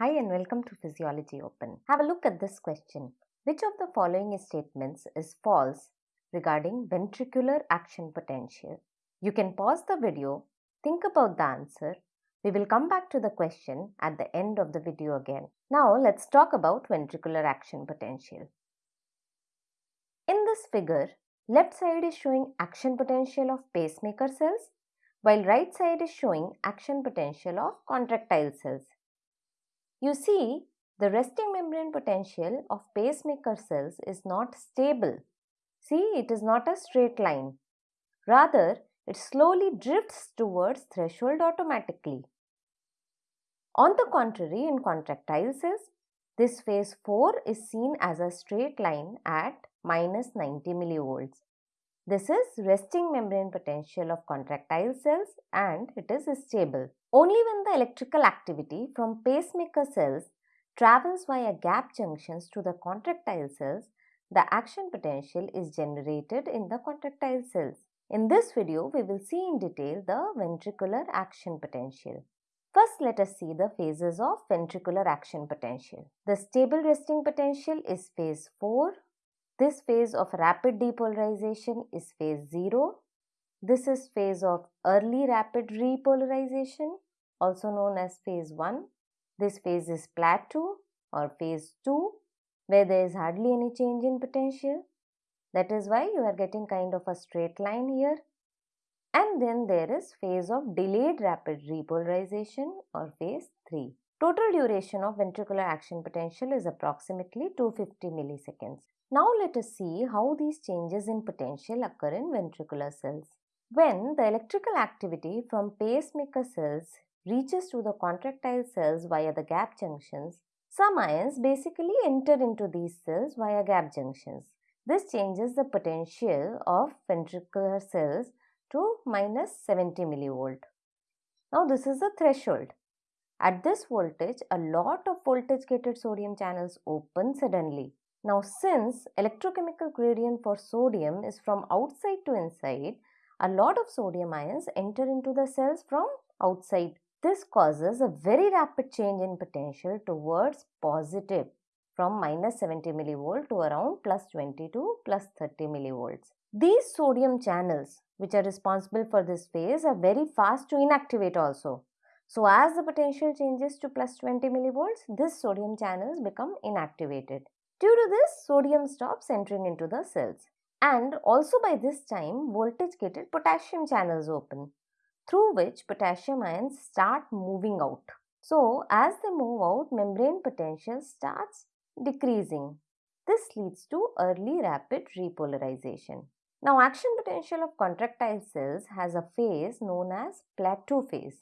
Hi and welcome to Physiology Open. Have a look at this question. Which of the following statements is false regarding ventricular action potential? You can pause the video, think about the answer. We will come back to the question at the end of the video again. Now let's talk about ventricular action potential. In this figure, left side is showing action potential of pacemaker cells while right side is showing action potential of contractile cells. You see, the resting membrane potential of pacemaker cells is not stable. See, it is not a straight line. Rather, it slowly drifts towards threshold automatically. On the contrary, in contractile cells, this phase 4 is seen as a straight line at minus 90 millivolts. This is resting membrane potential of contractile cells and it is stable. Only when the electrical activity from pacemaker cells travels via gap junctions to the contractile cells, the action potential is generated in the contractile cells. In this video, we will see in detail the ventricular action potential. First, let us see the phases of ventricular action potential. The stable resting potential is phase 4 this phase of rapid depolarization is phase 0. This is phase of early rapid repolarization also known as phase 1. This phase is plateau or phase 2 where there is hardly any change in potential. That is why you are getting kind of a straight line here. And then there is phase of delayed rapid repolarization or phase 3. Total duration of ventricular action potential is approximately 250 milliseconds. Now let us see how these changes in potential occur in ventricular cells. When the electrical activity from pacemaker cells reaches to the contractile cells via the gap junctions, some ions basically enter into these cells via gap junctions. This changes the potential of ventricular cells to minus 70 millivolt. Now this is the threshold. At this voltage, a lot of voltage gated sodium channels open suddenly now since electrochemical gradient for sodium is from outside to inside, a lot of sodium ions enter into the cells from outside. This causes a very rapid change in potential towards positive from minus 70 millivolt to around plus 20 to plus 30 millivolts. These sodium channels which are responsible for this phase are very fast to inactivate also. So as the potential changes to plus 20 millivolts, this sodium channels become inactivated. Due to this, sodium stops entering into the cells. And also by this time, voltage gated potassium channels open, through which potassium ions start moving out. So, as they move out, membrane potential starts decreasing. This leads to early rapid repolarization. Now, action potential of contractile cells has a phase known as plateau phase,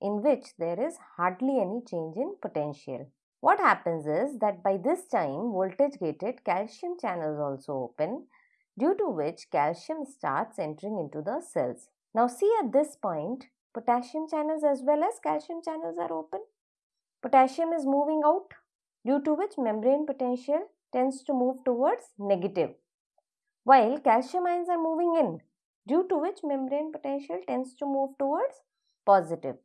in which there is hardly any change in potential. What happens is that by this time voltage gated calcium channels also open due to which calcium starts entering into the cells. Now see at this point potassium channels as well as calcium channels are open. Potassium is moving out due to which membrane potential tends to move towards negative while calcium ions are moving in due to which membrane potential tends to move towards positive.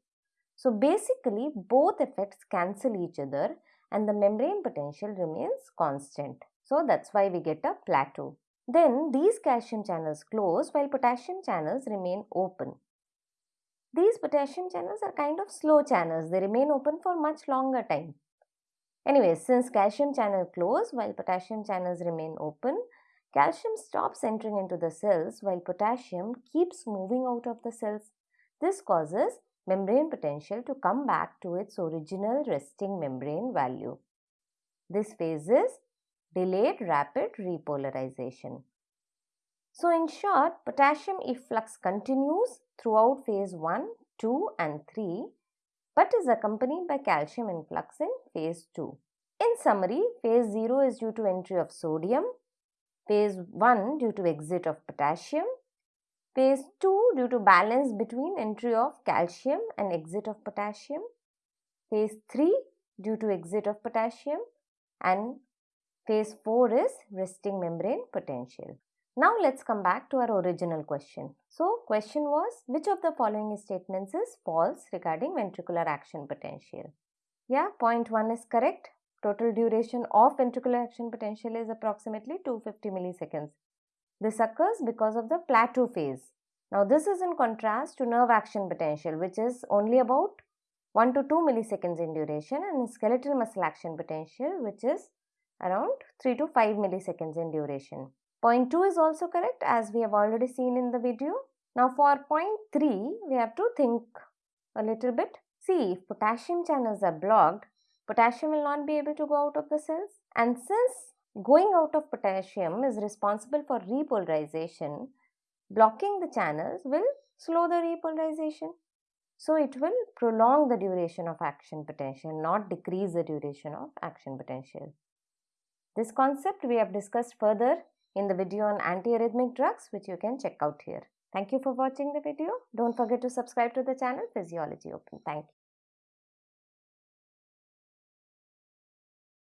So basically both effects cancel each other and the membrane potential remains constant. So that's why we get a plateau. Then these calcium channels close while potassium channels remain open. These potassium channels are kind of slow channels. They remain open for much longer time. Anyway, since calcium channel close while potassium channels remain open, calcium stops entering into the cells while potassium keeps moving out of the cells. This causes membrane potential to come back to its original resting membrane value. This phase is delayed rapid repolarization. So in short, potassium efflux continues throughout phase 1, 2 and 3 but is accompanied by calcium influx in phase 2. In summary, phase 0 is due to entry of sodium, phase 1 due to exit of potassium, Phase 2 due to balance between entry of calcium and exit of potassium. Phase 3 due to exit of potassium and phase 4 is resting membrane potential. Now let's come back to our original question. So question was which of the following statements is false regarding ventricular action potential? Yeah, point 1 is correct. Total duration of ventricular action potential is approximately 250 milliseconds. This occurs because of the plateau phase. Now this is in contrast to nerve action potential which is only about 1 to 2 milliseconds in duration and skeletal muscle action potential which is around 3 to 5 milliseconds in duration. Point 2 is also correct as we have already seen in the video. Now for point 3 we have to think a little bit. See if potassium channels are blocked, potassium will not be able to go out of the cells and since going out of potassium is responsible for repolarization, blocking the channels will slow the repolarization. So it will prolong the duration of action potential, not decrease the duration of action potential. This concept we have discussed further in the video on antiarrhythmic drugs which you can check out here. Thank you for watching the video. Don't forget to subscribe to the channel Physiology Open. Thank you.